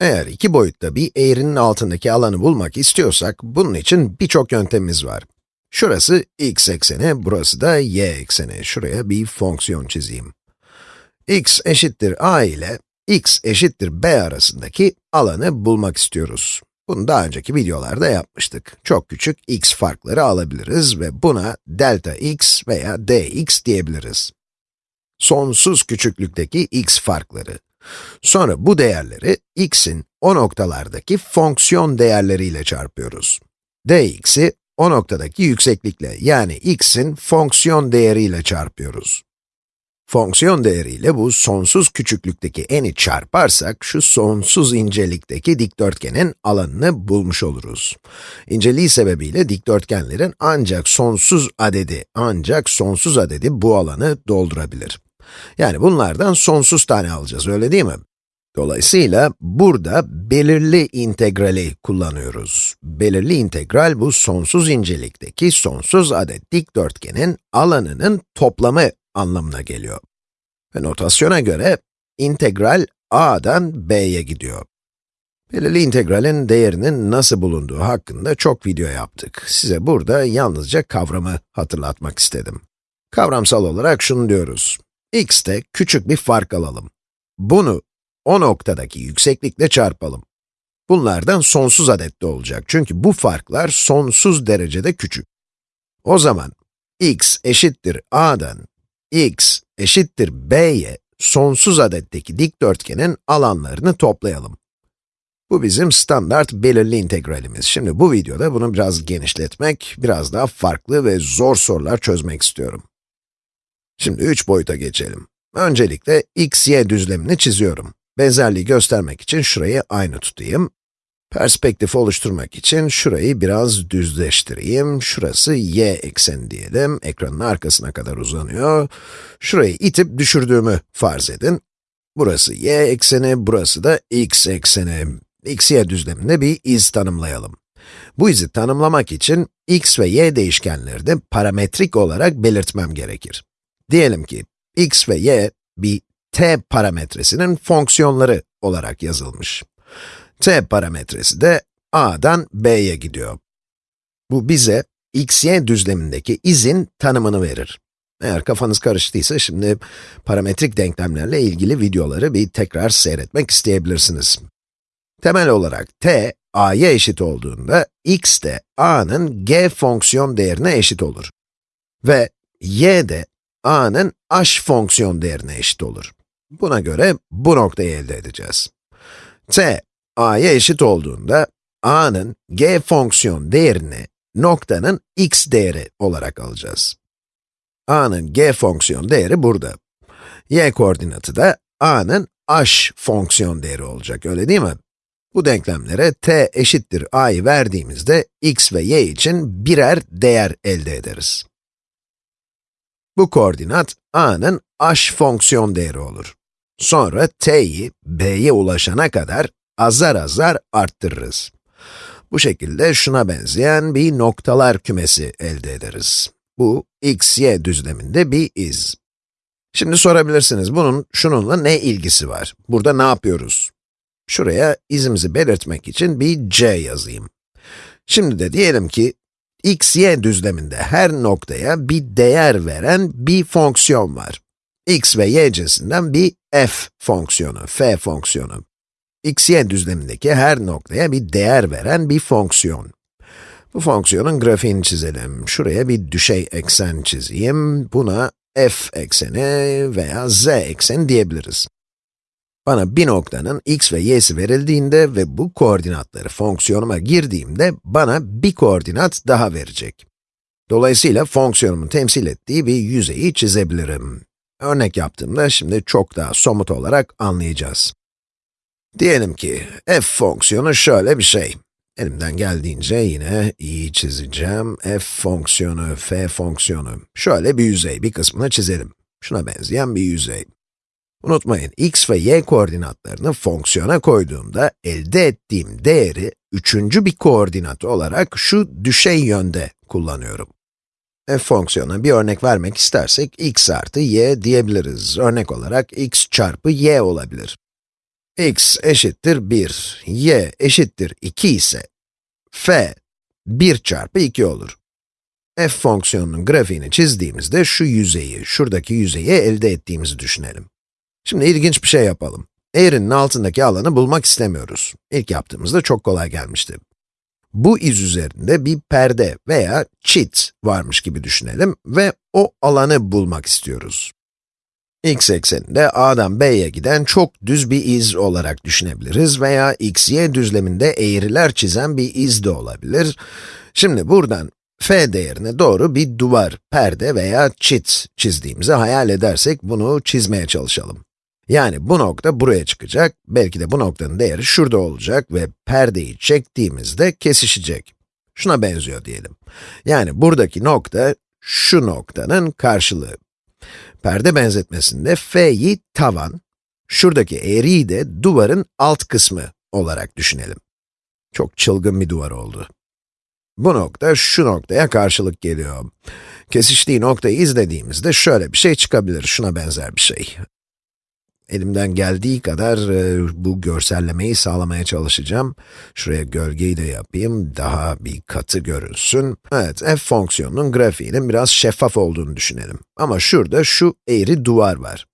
Eğer iki boyutta bir eğrinin altındaki alanı bulmak istiyorsak, bunun için birçok yöntemimiz var. Şurası x ekseni, burası da y ekseni. Şuraya bir fonksiyon çizeyim. x eşittir a ile x eşittir b arasındaki alanı bulmak istiyoruz. Bunu daha önceki videolarda yapmıştık. Çok küçük x farkları alabiliriz ve buna delta x veya dx diyebiliriz. Sonsuz küçüklükteki x farkları. Sonra bu değerleri x'in o noktalardaki fonksiyon değerleriyle çarpıyoruz. dx'i o noktadaki yükseklikle yani x'in fonksiyon değeriyle çarpıyoruz. Fonksiyon değeriyle bu sonsuz küçüklükteki n'i çarparsak, şu sonsuz incelikteki dikdörtgenin alanını bulmuş oluruz. İnceliği sebebiyle dikdörtgenlerin ancak sonsuz adedi, ancak sonsuz adedi bu alanı doldurabilir. Yani bunlardan sonsuz tane alacağız, öyle değil mi? Dolayısıyla burada belirli integrali kullanıyoruz. Belirli integral bu sonsuz incelikteki sonsuz adet dikdörtgenin alanının toplamı anlamına geliyor. Ve notasyona göre integral a'dan b'ye gidiyor. Belirli integralin değerinin nasıl bulunduğu hakkında çok video yaptık. Size burada yalnızca kavramı hatırlatmak istedim. Kavramsal olarak şunu diyoruz. X'te küçük bir fark alalım. Bunu o noktadaki yükseklikle çarpalım. Bunlardan sonsuz adette olacak çünkü bu farklar sonsuz derecede küçük. O zaman x eşittir a'dan x eşittir b'ye sonsuz adetteki dikdörtgenin alanlarını toplayalım. Bu bizim standart belirli integralimiz. Şimdi bu videoda bunu biraz genişletmek, biraz daha farklı ve zor sorular çözmek istiyorum. Şimdi üç boyuta geçelim. Öncelikle x, y düzlemini çiziyorum. Benzerliği göstermek için şurayı aynı tutayım. Perspektif oluşturmak için şurayı biraz düzleştireyim. Şurası y ekseni diyelim. Ekranın arkasına kadar uzanıyor. Şurayı itip düşürdüğümü farz edin. Burası y ekseni, burası da x ekseni. x, y düzleminde bir iz tanımlayalım. Bu izi tanımlamak için x ve y değişkenleri de parametrik olarak belirtmem gerekir. Diyelim ki x ve y bir t parametresinin fonksiyonları olarak yazılmış. t parametresi de a'dan b'ye gidiyor. Bu bize x, y düzlemindeki izin tanımını verir. Eğer kafanız karıştıysa şimdi parametrik denklemlerle ilgili videoları bir tekrar seyretmek isteyebilirsiniz. Temel olarak t, a'ya eşit olduğunda x de a'nın g fonksiyon değerine eşit olur. Ve y de a'nın h fonksiyon değerine eşit olur. Buna göre bu noktayı elde edeceğiz. t, a'ya eşit olduğunda, a'nın g fonksiyon değerini noktanın x değeri olarak alacağız. a'nın g fonksiyon değeri burada. y koordinatı da a'nın h fonksiyon değeri olacak, öyle değil mi? Bu denklemlere t eşittir a'yı verdiğimizde x ve y için birer değer elde ederiz. Bu koordinat a'nın h fonksiyon değeri olur. Sonra t'yi b'ye ulaşana kadar azar azar arttırırız. Bu şekilde şuna benzeyen bir noktalar kümesi elde ederiz. Bu x, y düzleminde bir iz. Şimdi sorabilirsiniz, bunun şununla ne ilgisi var? Burada ne yapıyoruz? Şuraya izimizi belirtmek için bir c yazayım. Şimdi de diyelim ki, x, y düzleminde her noktaya bir değer veren bir fonksiyon var. x ve y cinsinden bir f fonksiyonu, f fonksiyonu. x, y düzlemindeki her noktaya bir değer veren bir fonksiyon. Bu fonksiyonun grafiğini çizelim. Şuraya bir düşey eksen çizeyim. Buna f ekseni veya z ekseni diyebiliriz. Bana bir noktanın x ve y'si verildiğinde ve bu koordinatları fonksiyonuma girdiğimde bana bir koordinat daha verecek. Dolayısıyla fonksiyonumun temsil ettiği bir yüzeyi çizebilirim. Örnek yaptığımda şimdi çok daha somut olarak anlayacağız. Diyelim ki f fonksiyonu şöyle bir şey. Elimden geldiğince yine iyi çizeceğim. f fonksiyonu, f fonksiyonu. Şöyle bir yüzey, bir kısmını çizelim. Şuna benzeyen bir yüzey. Unutmayın, x ve y koordinatlarını fonksiyona koyduğumda elde ettiğim değeri üçüncü bir koordinat olarak şu düşey yönde kullanıyorum. f fonksiyonuna bir örnek vermek istersek x artı y diyebiliriz. Örnek olarak x çarpı y olabilir. x eşittir 1, y eşittir 2 ise, f 1 çarpı 2 olur. f fonksiyonunun grafiğini çizdiğimizde şu yüzeyi, şuradaki yüzeyi elde ettiğimizi düşünelim. Şimdi ilginç bir şey yapalım. Eğrinin altındaki alanı bulmak istemiyoruz. İlk yaptığımızda çok kolay gelmişti. Bu iz üzerinde bir perde veya çit varmış gibi düşünelim ve o alanı bulmak istiyoruz. x ekseninde a'dan b'ye giden çok düz bir iz olarak düşünebiliriz veya x, y düzleminde eğriler çizen bir iz de olabilir. Şimdi buradan f değerine doğru bir duvar, perde veya çit çizdiğimizi hayal edersek bunu çizmeye çalışalım. Yani bu nokta buraya çıkacak, belki de bu noktanın değeri şurada olacak ve perdeyi çektiğimizde kesişecek. Şuna benziyor diyelim. Yani buradaki nokta, şu noktanın karşılığı. Perde benzetmesinde f'yi tavan, şuradaki eğriyi de duvarın alt kısmı olarak düşünelim. Çok çılgın bir duvar oldu. Bu nokta şu noktaya karşılık geliyor. Kesiştiği noktayı izlediğimizde şöyle bir şey çıkabilir, şuna benzer bir şey. Elimden geldiği kadar e, bu görsellemeyi sağlamaya çalışacağım. Şuraya gölgeyi de yapayım, daha bir katı görünsün. Evet, f fonksiyonunun grafiğinin biraz şeffaf olduğunu düşünelim. Ama şurada şu eğri duvar var.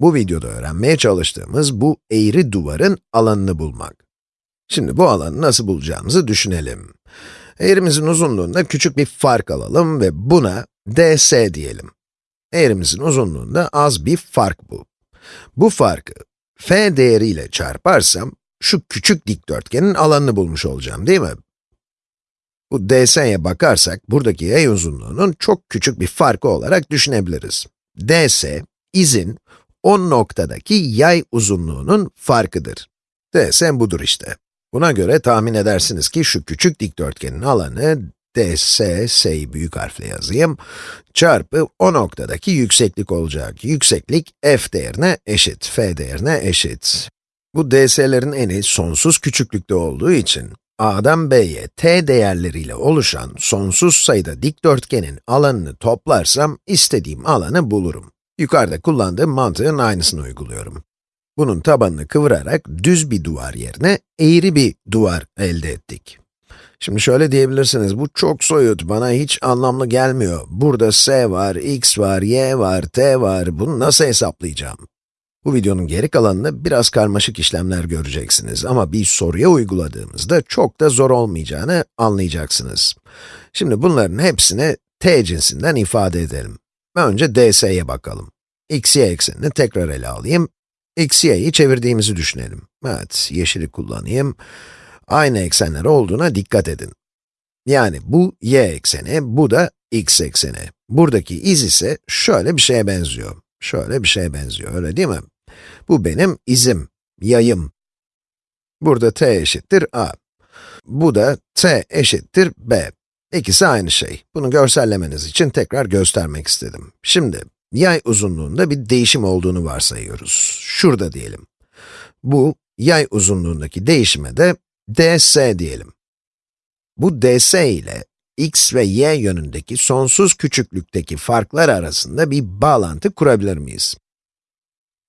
Bu videoda öğrenmeye çalıştığımız bu eğri duvarın alanını bulmak. Şimdi bu alanı nasıl bulacağımızı düşünelim. Eğrimizin uzunluğunda küçük bir fark alalım ve buna ds diyelim. Eğrimizin uzunluğunda az bir fark bu. Bu farkı f değeriyle çarparsam, şu küçük dikdörtgenin alanını bulmuş olacağım, değil mi? Bu ds'ye bakarsak, buradaki yay uzunluğunun çok küçük bir farkı olarak düşünebiliriz. ds, izin, o noktadaki yay uzunluğunun farkıdır. ds budur işte. Buna göre tahmin edersiniz ki şu küçük dikdörtgenin alanı ds, s'yi büyük harfle yazayım, çarpı o noktadaki yükseklik olacak. Yükseklik f değerine eşit, f değerine eşit. Bu ds'lerin eni sonsuz küçüklükte olduğu için, a'dan b'ye t değerleriyle oluşan sonsuz sayıda dikdörtgenin alanını toplarsam, istediğim alanı bulurum. Yukarıda kullandığım mantığın aynısını uyguluyorum. Bunun tabanını kıvırarak düz bir duvar yerine eğri bir duvar elde ettik. Şimdi şöyle diyebilirsiniz, bu çok soyut, bana hiç anlamlı gelmiyor. Burada s var, x var, y var, t var, bunu nasıl hesaplayacağım? Bu videonun geri kalanında biraz karmaşık işlemler göreceksiniz ama bir soruya uyguladığımızda çok da zor olmayacağını anlayacaksınız. Şimdi bunların hepsini t cinsinden ifade edelim. Önce ds'ye bakalım. x, y eksenini tekrar ele alayım. x, y'yi çevirdiğimizi düşünelim. Evet, yeşili kullanayım aynı eksenler olduğuna dikkat edin. Yani bu y ekseni, bu da x ekseni. Buradaki iz ise şöyle bir şeye benziyor. Şöyle bir şeye benziyor, öyle değil mi? Bu benim izim, yayım. Burada t eşittir a. Bu da t eşittir b. İkisi aynı şey. Bunu görsellemeniz için tekrar göstermek istedim. Şimdi, yay uzunluğunda bir değişim olduğunu varsayıyoruz. Şurada diyelim. Bu, yay uzunluğundaki değişime de ds diyelim. Bu ds ile x ve y yönündeki sonsuz küçüklükteki farklar arasında bir bağlantı kurabilir miyiz?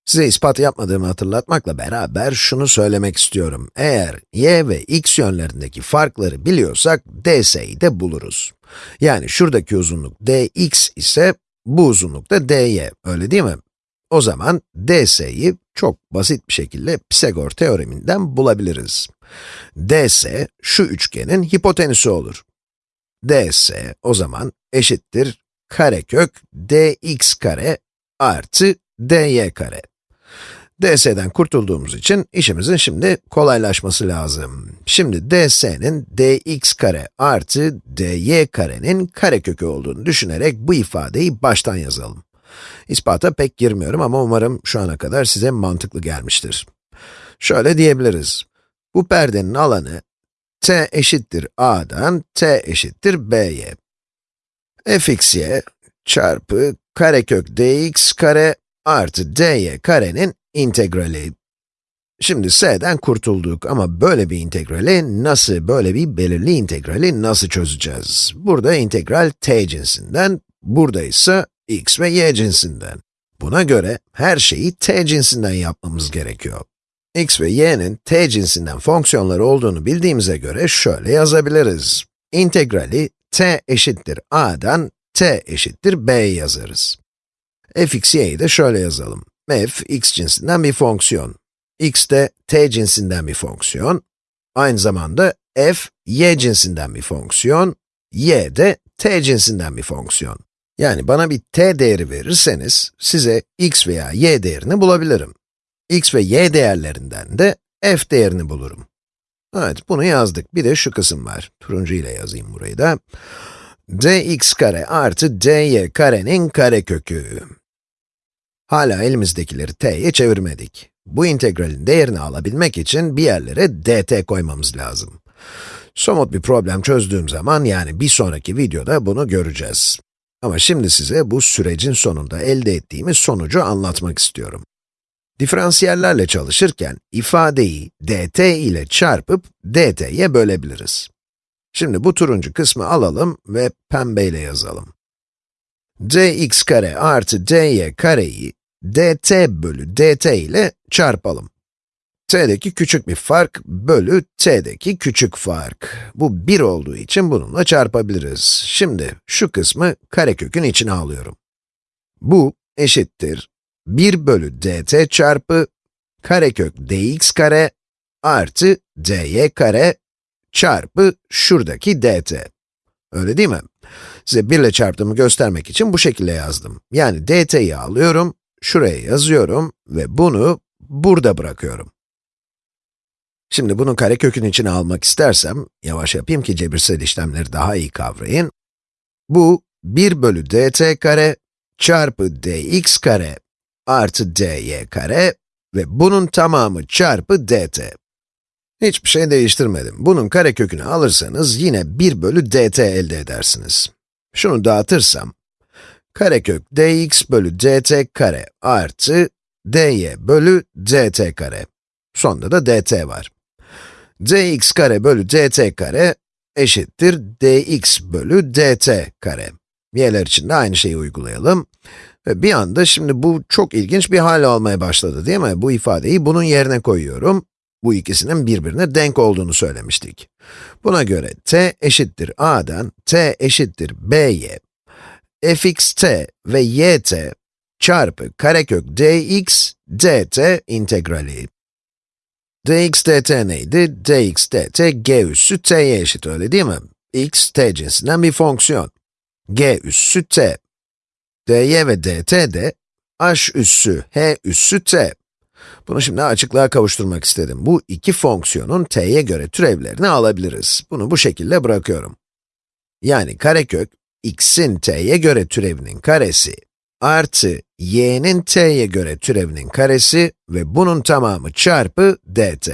Size ispat yapmadığımı hatırlatmakla beraber şunu söylemek istiyorum. Eğer y ve x yönlerindeki farkları biliyorsak, ds'yi de buluruz. Yani şuradaki uzunluk dx ise, bu uzunluk da dy, öyle değil mi? O zaman ds'yi çok basit bir şekilde Pisagor teoreminden bulabiliriz. ds, şu üçgenin hipotenüsü olur. ds, o zaman eşittir karekök dx kare artı dy kare. ds'den kurtulduğumuz için işimizin şimdi kolaylaşması lazım. Şimdi ds'nin dx kare artı dy karenin karekökü olduğunu düşünerek bu ifadeyi baştan yazalım. İspata pek girmiyorum ama umarım şu ana kadar size mantıklı gelmiştir. Şöyle diyebiliriz. Bu perdenin alanı t eşittir a'dan t eşittir b'ye. fxy çarpı karekök dx kare artı dy karenin integrali. Şimdi s'den kurtulduk ama böyle bir integrali nasıl, böyle bir belirli integrali nasıl çözeceğiz? Burada integral t cinsinden, burada ise x ve y cinsinden. Buna göre her şeyi t cinsinden yapmamız gerekiyor. x ve y'nin t cinsinden fonksiyonları olduğunu bildiğimize göre şöyle yazabiliriz. İntegrali t eşittir a'dan t eşittir b yazarız. fx y'yi de şöyle yazalım. f, x cinsinden bir fonksiyon. x de t cinsinden bir fonksiyon. Aynı zamanda f, y cinsinden bir fonksiyon. y de t cinsinden bir fonksiyon. Yani bana bir t değeri verirseniz, size x veya y değerini bulabilirim. x ve y değerlerinden de f değerini bulurum. Evet, bunu yazdık. Bir de şu kısım var. Turuncu ile yazayım burayı da. dx kare artı dy karenin karekökü. Hala elimizdekileri t'ye çevirmedik. Bu integralin değerini alabilmek için bir yerlere dt koymamız lazım. Somut bir problem çözdüğüm zaman, yani bir sonraki videoda bunu göreceğiz. Ama şimdi size bu sürecin sonunda elde ettiğimiz sonucu anlatmak istiyorum. Diferansiyellerle çalışırken ifadeyi dt ile çarpıp dt'ye bölebiliriz. Şimdi bu turuncu kısmı alalım ve pembeyle yazalım. dx kare artı dy kareyi dt bölü dt ile çarpalım. T'deki küçük bir fark bölü t'deki küçük fark. Bu 1 olduğu için bununla çarpabiliriz. Şimdi şu kısmı karekökün içine alıyorum. Bu eşittir 1 bölü dt çarpı karekök dx kare artı dy kare çarpı şuradaki dt. Öyle değil mi? Size 1 ile çarptığımı göstermek için bu şekilde yazdım. Yani dt'yi alıyorum, şuraya yazıyorum ve bunu burada bırakıyorum. Şimdi bunu karekökün içine almak istersem, yavaş yapayım ki cebirsel işlemleri daha iyi kavrayın. Bu 1 bölü dt kare çarpı dx kare artı dy kare ve bunun tamamı çarpı dt. Hiçbir şey değiştirmedim. Bunun karekökünü alırsanız yine 1 bölü dt elde edersiniz. Şunu dağıtırsam, karekök dx bölü dt kare artı dy bölü dt kare. Sonunda da dt var. Dx kare bölü dt kare eşittir dx bölü dt kare. Y'ler için de aynı şeyi uygulayalım. Ve bir anda şimdi bu çok ilginç bir hal almaya başladı değil mi? Bu ifadeyi bunun yerine koyuyorum. Bu ikisinin birbirine denk olduğunu söylemiştik. Buna göre t eşittir a'dan t eşittir b'ye fx t ve yt çarpı karekök dx dt integrali. Dx dt neydi? dx dt g üssü t'ye eşit öyle değil mi? x t cinsinden bir fonksiyon. g üssü t. dy ve dt de h üssü h üssü t. Bunu şimdi açıklığa kavuşturmak istedim. Bu iki fonksiyonun t'ye göre türevlerini alabiliriz. Bunu bu şekilde bırakıyorum. Yani karekök, x'in t'ye göre türevinin karesi artı y'nin t'ye göre türevinin karesi ve bunun tamamı çarpı dt.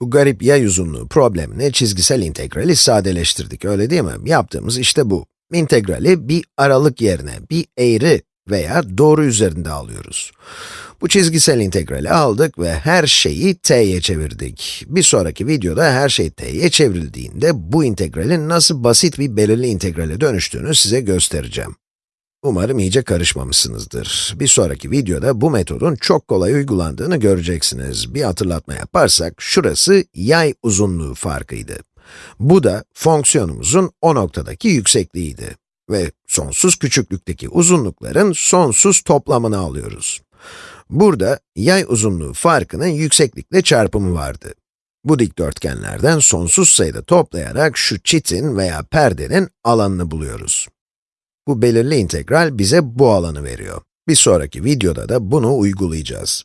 Bu garip yay uzunluğu problemine çizgisel integrali sadeleştirdik, öyle değil mi? Yaptığımız işte bu. İntegrali bir aralık yerine bir eğri veya doğru üzerinde alıyoruz. Bu çizgisel integrali aldık ve her şeyi t'ye çevirdik. Bir sonraki videoda her şey t'ye çevrildiğinde bu integralin nasıl basit bir belirli integrale dönüştüğünü size göstereceğim. Umarım iyice karışmamışsınızdır. Bir sonraki videoda bu metodun çok kolay uygulandığını göreceksiniz. Bir hatırlatma yaparsak, şurası yay uzunluğu farkıydı. Bu da fonksiyonumuzun o noktadaki yüksekliğiydi. Ve sonsuz küçüklükteki uzunlukların sonsuz toplamını alıyoruz. Burada yay uzunluğu farkının yükseklikle çarpımı vardı. Bu dikdörtgenlerden sonsuz sayıda toplayarak şu çitin veya perdenin alanını buluyoruz. Bu belirli integral bize bu alanı veriyor. Bir sonraki videoda da bunu uygulayacağız.